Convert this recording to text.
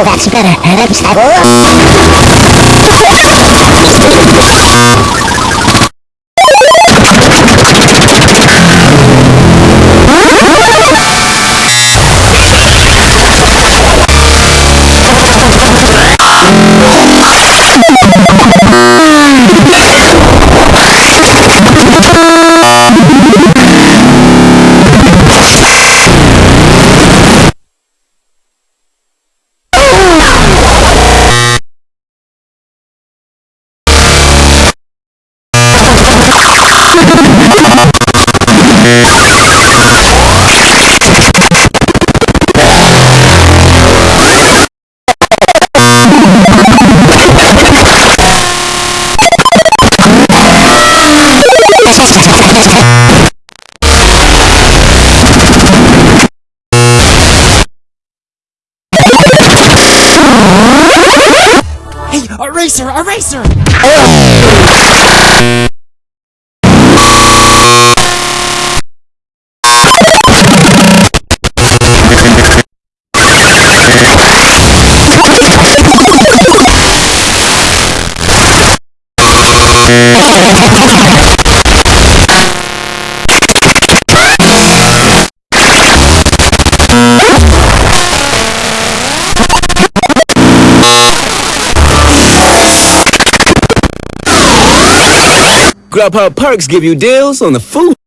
Oh, that's better. That's Hey, a racer, oh. Grubhub perks give you deals on the food.